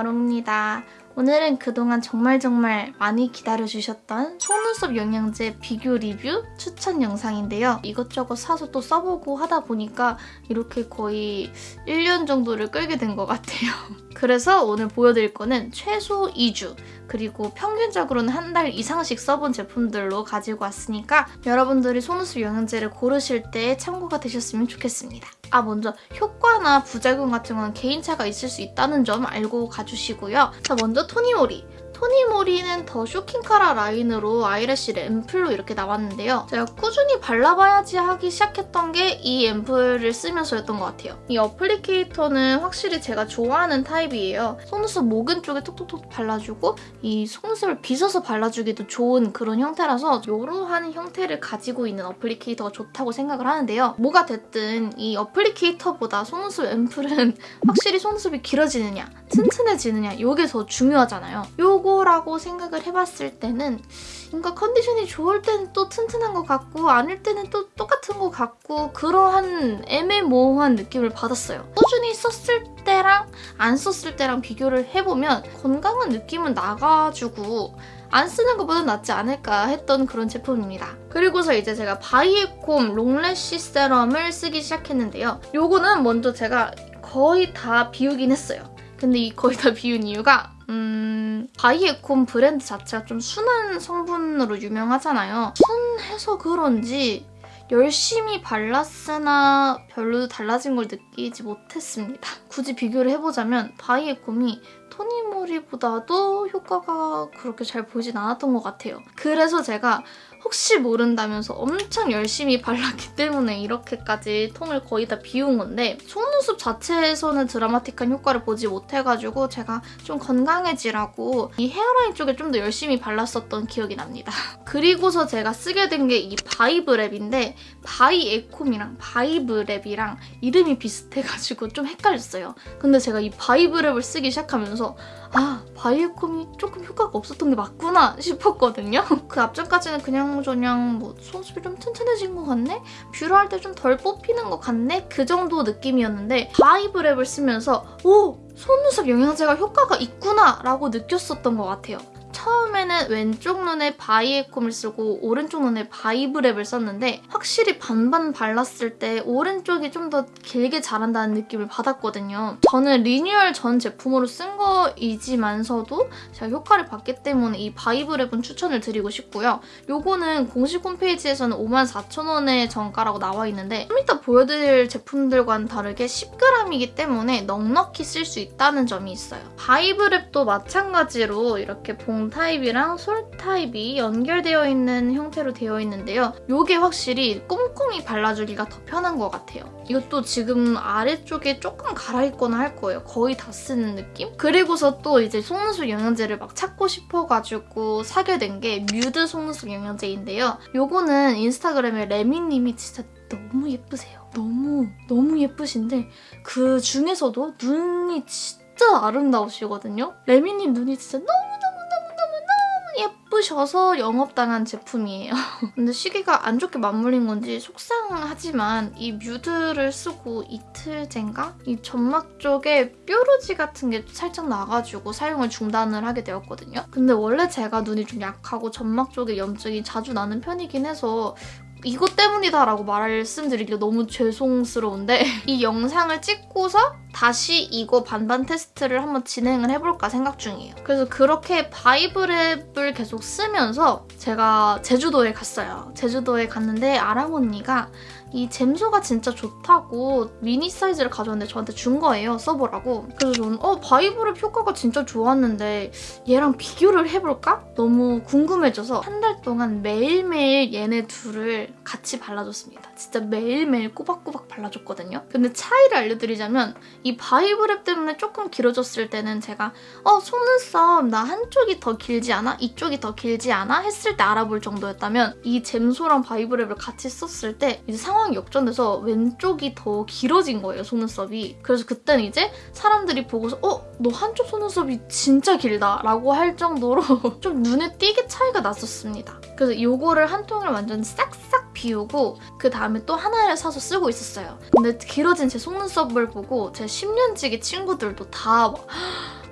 마롱입니다. 오늘은 그동안 정말 정말 많이 기다려주셨던 속눈썹 영양제 비교 리뷰 추천 영상인데요. 이것저것 사서 또 써보고 하다 보니까 이렇게 거의 1년 정도를 끌게 된 것 같아요. 그래서 오늘 보여드릴 거는 최소 2주 그리고 평균적으로는 한 달 이상씩 써본 제품들로 가지고 왔으니까 여러분들이 속눈썹 영양제를 고르실 때 참고가 되셨으면 좋겠습니다. 아 먼저 효과나 부작용 같은 건 개인차가 있을 수 있다는 점 알고 가주시고요. 자 먼저 토니모리. 토니모리는 더 쇼킹카라 라인으로 eyelash 앰플로 이렇게 나왔는데요. 제가 꾸준히 발라봐야지 하기 시작했던 게 이 앰플을 쓰면서였던 것 같아요. 이 applicator는 확실히 제가 좋아하는 타입이에요. 속눈썹 모근 쪽에 톡톡톡 발라주고 이 속눈썹을 빗어서 발라주기도 좋은 그런 형태라서 이러한 형태를 가지고 있는 applicator가 좋다고 생각을 하는데요. 뭐가 됐든 이 applicator보다 속눈썹 앰플은 확실히 속눈썹이 길어지느냐 튼튼해지느냐 이게 더 중요하잖아요. 요거 라고 생각을 해봤을 때는 뭔가 컨디션이 좋을 때는 또 튼튼한 것 같고 아닐 때는 또 똑같은 것 같고 그러한 애매모호한 느낌을 받았어요. 꾸준히 썼을 때랑 안 썼을 때랑 비교를 해보면 건강한 느낌은 나가지고 안 쓰는 것보다 낫지 않을까 했던 그런 제품입니다. 그리고서 이제 제가 바이에콤 long lash serum을 쓰기 시작했는데요. 요거는 먼저 제가 거의 다 비우긴 했어요. 근데 이 거의 다 비운 이유가 음, 바이에콤 브랜드 자체가 좀 순한 성분으로 유명하잖아요. 순해서 그런지 열심히 발랐으나 별로 달라진 걸 느끼지 못했습니다. 굳이 비교를 해보자면 바이에콤이 토니모리보다도 효과가 그렇게 잘 보이진 않았던 것 같아요. 그래서 제가 혹시 모른다면서 엄청 열심히 발랐기 때문에 이렇게까지 통을 거의 다 비운 건데 속눈썹 자체에서는 드라마틱한 효과를 보지 못해가지고 제가 좀 건강해지라고 이 헤어라인 쪽에 좀 더 열심히 발랐었던 기억이 납니다. 그리고서 제가 쓰게 된 게 이 바이브 랩인데 바이에콤이랑 바이브랩이랑 이름이 비슷해가지고 좀 헷갈렸어요. 근데 제가 이 바이브랩을 쓰기 시작하면서 아 바이에콤이 조금 효과가 없었던 게 맞구나 싶었거든요. 그 앞전까지는 그냥 저냥 뭐 속눈썹이 좀 튼튼해진 것 같네? 뷰러 할 때 좀 덜 뽑히는 것 같네? 그 정도 느낌이었는데 바이브랩을 쓰면서 오! 속눈썹 영양제가 효과가 있구나 라고 느꼈었던 것 같아요. 처음에는 왼쪽 눈에 바이에콤을 쓰고 오른쪽 눈에 바이브랩을 썼는데 확실히 반반 발랐을 때 오른쪽이 좀 더 길게 자란다는 느낌을 받았거든요. 저는 리뉴얼 전 제품으로 쓴 거이지만서도 제가 효과를 봤기 때문에 이 바이브랩은 추천을 드리고 싶고요. 요거는 공식 홈페이지에서는 54,000원의 정가라고 나와 있는데 좀 이따 보여드릴 제품들과는 다르게 10g이기 때문에 넉넉히 쓸 수 있다는 점이 있어요. 바이브랩도 마찬가지로 이렇게 봉 타입이랑 솔 타입이 연결되어 있는 형태로 되어 있는데요. 이게 확실히 꼼꼼히 발라주기가 더 편한 것 같아요. 이것도 지금 아래쪽에 조금 갈아입거나 할 거예요. 거의 다 쓰는 느낌? 그리고서 또 이제 속눈썹 영양제를 막 찾고 싶어가지고 사게 된 게 뮤드 속눈썹 영양제인데요. 이거는 인스타그램에 레미님이 진짜 너무 예쁘세요. 너무 너무 예쁘신데 그 중에서도 눈이 진짜 아름다우시거든요. 레미님 눈이 진짜 너무 예쁘셔서 영업당한 제품이에요. 근데 시기가 안 좋게 맞물린 건지 속상하지만 이 뮤드를 쓰고 이틀째인가? 이 점막 쪽에 뾰루지 같은 게 살짝 나가지고 사용을 중단을 하게 되었거든요. 근데 원래 제가 눈이 좀 약하고 점막 쪽에 염증이 자주 나는 편이긴 해서 이것 때문이다라고 말씀드리기가 너무 죄송스러운데 이 영상을 찍고서 다시 이거 반반 테스트를 한번 진행을 해볼까 생각 중이에요. 그래서 그렇게 바이브랩을 계속 쓰면서 제가 제주도에 갔어요. 제주도에 갔는데 아랑 언니가 이 잼소가 진짜 좋다고 미니 사이즈를 가져왔는데 저한테 준 거예요. 써보라고. 그래서 저는 어 바이브랩 효과가 진짜 좋았는데 얘랑 비교를 해볼까? 너무 궁금해져서 한 달 동안 매일매일 얘네 둘을 같이 발라줬습니다. 진짜 매일매일 꼬박꼬박 발라줬거든요. 근데 차이를 알려드리자면 이 바이브랩 때문에 조금 길어졌을 때는 제가 어 속눈썹 나 한쪽이 더 길지 않아? 이쪽이 더 길지 않아? 했을 때 알아볼 정도였다면 이 잼소랑 바이브랩을 같이 썼을 때 이제 상황이 역전돼서 왼쪽이 더 길어진 거예요 속눈썹이. 그래서 그때는 이제 사람들이 보고서 어? 너 한쪽 속눈썹이 진짜 길다. 라고 할 정도로 좀 눈에 띄게 차이가 났었습니다. 그래서 이거를 한 통을 완전 싹싹 비우고 그 다음에 또 하나를 사서 쓰고 있었어요. 근데 길어진 제 속눈썹을 보고 제 10년지기 친구들도 다 막,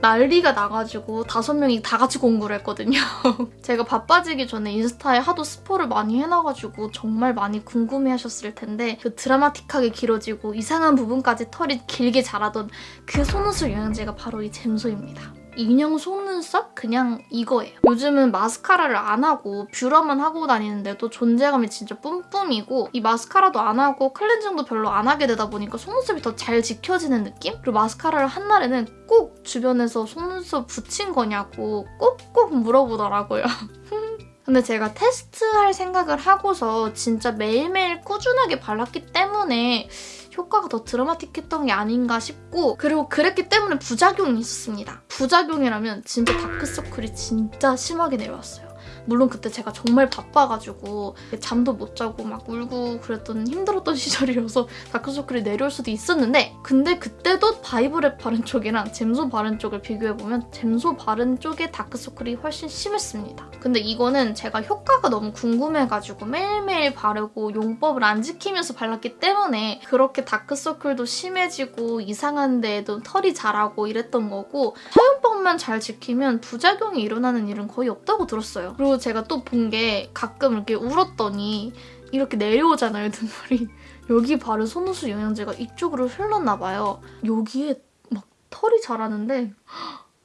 난리가 나가지고 다섯 명이 다 같이 공부를 했거든요. 제가 바빠지기 전에 인스타에 하도 스포를 많이 해놔가지고 정말 많이 궁금해하셨을 텐데 그 드라마틱하게 길어지고 이상한 부분까지 털이 길게 자라던 그 속눈썹 영양제가 바로 이 잼소입니다. 인형 속눈썹 그냥 이거예요. 요즘은 마스카라를 안 하고 뷰러만 하고 다니는데도 존재감이 진짜 뿜뿜이고 이 마스카라도 안 하고 클렌징도 별로 안 하게 되다 보니까 속눈썹이 더 잘 지켜지는 느낌? 그리고 마스카라를 한 날에는 꼭 주변에서 속눈썹 붙인 거냐고 꼭꼭 물어보더라고요. 근데 제가 테스트할 생각을 하고서 진짜 매일매일 꾸준하게 발랐기 때문에 효과가 더 드라마틱했던 게 아닌가 싶고 그리고 그랬기 때문에 부작용이 있었습니다. 부작용이라면 진짜 다크서클이 진짜 심하게 내려왔어요. 물론 그때 제가 정말 바빠가지고 잠도 못 자고 막 울고 그랬던 힘들었던 시절이어서 다크서클이 내려올 수도 있었는데 근데 그때도 바이브랩 바른 쪽이랑 잼소 바른 쪽을 비교해보면 잼소 바른 쪽의 다크서클이 훨씬 심했습니다. 근데 이거는 제가 효과가 너무 궁금해가지고 매일매일 바르고 용법을 안 지키면서 발랐기 때문에 그렇게 다크서클도 심해지고 이상한 데에도 털이 자라고 이랬던 거고 사용법만 잘 지키면 부작용이 일어나는 일은 거의 없다고 들었어요. 그리고 제가 또 본 게 가끔 이렇게 울었더니 이렇게 내려오잖아요, 눈물이. 여기 바른 속눈썹 영양제가 이쪽으로 흘렀나 봐요. 여기에 막 털이 자라는데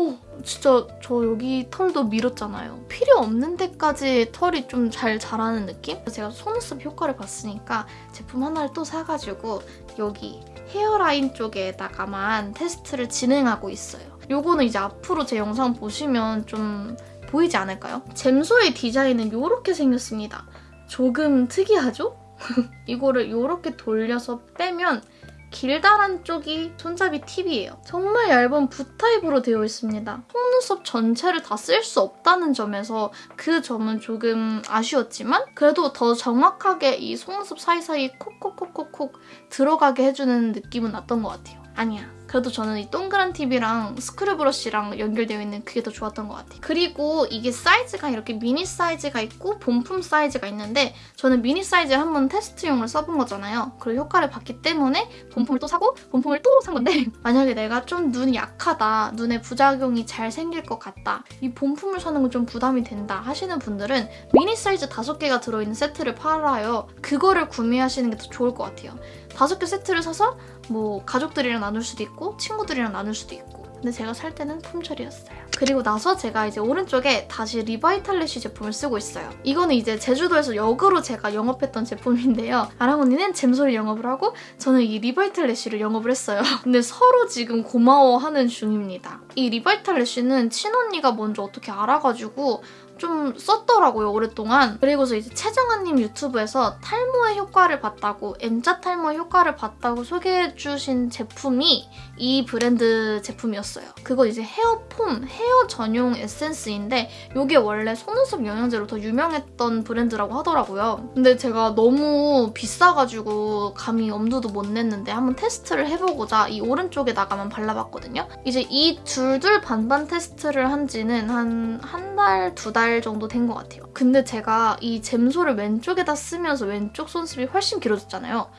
어, 진짜 저 여기 털도 밀었잖아요. 필요 없는 데까지 털이 좀 잘 자라는 느낌? 제가 속눈썹 효과를 봤으니까 제품 하나를 또 사가지고 여기 헤어라인 쪽에다가만 테스트를 진행하고 있어요. 요거는 이제 앞으로 제 영상 보시면 좀 보이지 않을까요? 잼소의 디자인은 이렇게 생겼습니다. 조금 특이하죠? 이거를 이렇게 돌려서 빼면 길다란 쪽이 손잡이 팁이에요. 정말 얇은 붓타입으로 되어 있습니다. 속눈썹 전체를 다 쓸 수 없다는 점에서 그 점은 조금 아쉬웠지만 그래도 더 정확하게 이 속눈썹 사이사이 콕콕콕콕콕 들어가게 해주는 느낌은 났던 것 같아요. 아니야. 그래도 저는 이 동그란 팁이랑 screw brush랑 연결되어 있는 그게 더 좋았던 것 같아요. 그리고 이게 사이즈가 이렇게 미니 사이즈가 있고 본품 사이즈가 있는데 저는 미니 사이즈 한번 테스트용으로 써본 거잖아요. 그리고 효과를 봤기 때문에 본품을 또 사고 본품을 또 산 건데 만약에 내가 좀 눈이 약하다, 눈에 부작용이 잘 생길 것 같다, 이 본품을 사는 건 좀 부담이 된다 하시는 분들은 미니 사이즈 5개가 들어있는 세트를 팔아요. 그거를 구매하시는 게 더 좋을 것 같아요. 5개 세트를 사서 뭐 가족들이랑 나눌 수도 있고 친구들이랑 나눌 수도 있고 근데 제가 살 때는 품절이었어요. 그리고 나서 제가 이제 오른쪽에 다시 리바이탈래쉬 제품을 쓰고 있어요. 이거는 이제 제주도에서 역으로 제가 영업했던 제품인데요. 아랑 언니는 잼소를 영업을 하고 저는 이 리바이탈래쉬를 영업을 했어요. 근데 서로 지금 고마워하는 중입니다. 이 리바이탈래쉬는 친언니가 먼저 어떻게 알아가지고 좀 썼더라고요, 오랫동안. 그리고서 이제 최정아님 유튜브에서 탈모의 효과를 봤다고, M자 탈모 효과를 봤다고 소개해주신 제품이 이 브랜드 제품이었어요. 그거 이제 헤어폼, 헤어 전용 에센스인데 이게 원래 속눈썹 영양제로 더 유명했던 브랜드라고 하더라고요. 근데 제가 너무 비싸가지고 감히 엄두도 못 냈는데 한번 테스트를 해보고자 이 오른쪽에다가만 발라봤거든요. 이제 이 둘둘 반반 테스트를 한 지는 한 한 달, 두달 정도 된 것 같아요. 근데 제가 이 잼소를 왼쪽에다 쓰면서 왼쪽 손톱이 훨씬 길어졌잖아요.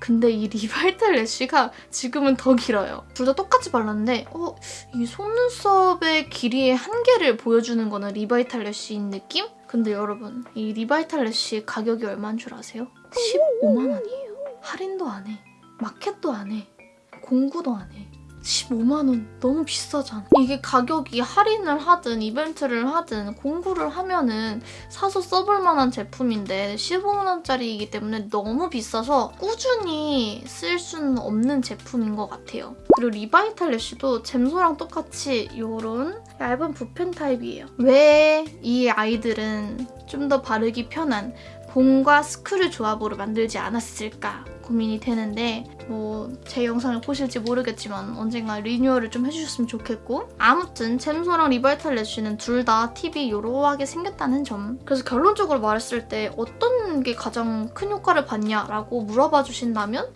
근데 이 리바이탈 래쉬가 지금은 더 길어요. 둘 다 똑같이 발랐는데 어, 이 속눈썹의 길이의 한계를 보여주는 거는 리바이탈 래쉬인 느낌? 근데 여러분 이 리바이탈 래쉬 가격이 얼마인 줄 아세요? 15만 원이에요. 할인도 안 해. 마켓도 안 해. 공구도 안 해. 15만원 너무 비싸잖아. 이게 가격이 할인을 하든 이벤트를 하든 공구를 하면은 사서 써볼 만한 제품인데 15만원짜리이기 때문에 너무 비싸서 꾸준히 쓸 수는 없는 제품인 것 같아요. 그리고 리바이탈 래쉬도 잼소랑 똑같이 이런 얇은 붓펜 타입이에요. 왜 이 아이들은 좀 더 바르기 편한 봄과 스크류 조합으로 만들지 않았을까 고민이 되는데 뭐 제 영상을 보실지 모르겠지만 언젠가 리뉴얼을 좀 해주셨으면 좋겠고 아무튼 잼소랑 리바이탈 래쉬는 둘 다 팁이 요러하게 생겼다는 점. 그래서 결론적으로 말했을 때 어떤 게 가장 큰 효과를 봤냐라고 물어봐 주신다면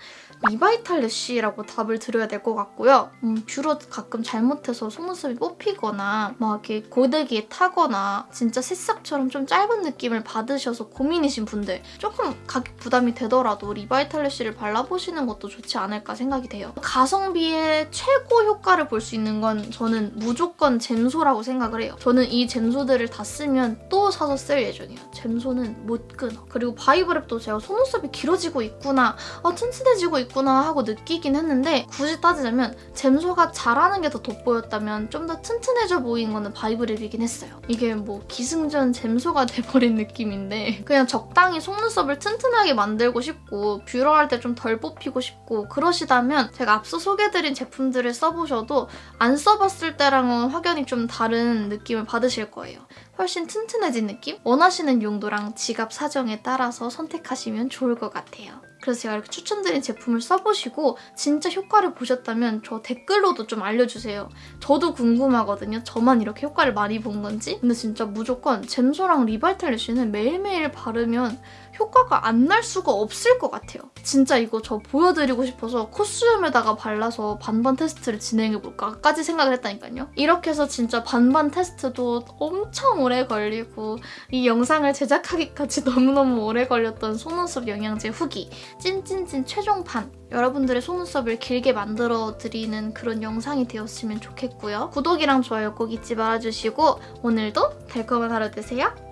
리바이탈래쉬라고 답을 드려야 될 것 같고요. 음, 뷰러 가끔 잘못해서 속눈썹이 뽑히거나 막 이렇게 고데기에 타거나 진짜 새싹처럼 좀 짧은 느낌을 받으셔서 고민이신 분들 조금 가격 부담이 되더라도 리바이탈래쉬를 발라보시는 것도 좋지 않을까 생각이 돼요. 가성비의 최고 효과를 볼 수 있는 건 저는 무조건 잼소라고 생각을 해요. 저는 이 잼소들을 다 쓰면 또 사서 쓸 예정이에요. 잼소는 못 끊어. 그리고 바이브랩도 제가 속눈썹이 길어지고 있구나, 아, 튼튼해지고 있구나 하고 느끼긴 했는데 굳이 따지자면 잼소가 잘하는 게 더 돋보였다면 좀 더 튼튼해져 보이는 거는 바이브랩이긴 했어요. 이게 뭐 기승전 잼소가 돼버린 느낌인데 그냥 적당히 속눈썹을 튼튼하게 만들고 싶고 뷰러할 때 좀 덜 뽑히고 싶고 그러시다면 제가 앞서 소개해드린 제품들을 써보셔도 안 써봤을 때랑은 확연히 좀 다른 느낌을 받으실 거예요. 훨씬 튼튼해진 느낌? 원하시는 용도랑 지갑 사정에 따라서 선택하시면 좋을 것 같아요. 그래서 제가 이렇게 추천드린 제품을 써보시고 진짜 효과를 보셨다면 저 댓글로도 좀 알려주세요. 저도 궁금하거든요. 저만 이렇게 효과를 많이 본 건지. 근데 진짜 무조건 잼소랑 리바이탈리쉬는 매일매일 바르면 효과가 안 날 수가 없을 것 같아요. 진짜 이거 저 보여드리고 싶어서 콧수염에다가 발라서 반반 테스트를 진행해볼까까지 생각을 했다니까요. 이렇게 해서 진짜 반반 테스트도 엄청 오래 걸리고 이 영상을 제작하기까지 너무너무 오래 걸렸던 속눈썹 영양제 후기 찐찐찐 최종판 여러분들의 속눈썹을 길게 만들어드리는 그런 영상이 되었으면 좋겠고요. 구독이랑 좋아요 꼭 잊지 말아주시고 오늘도 달콤한 하루 되세요.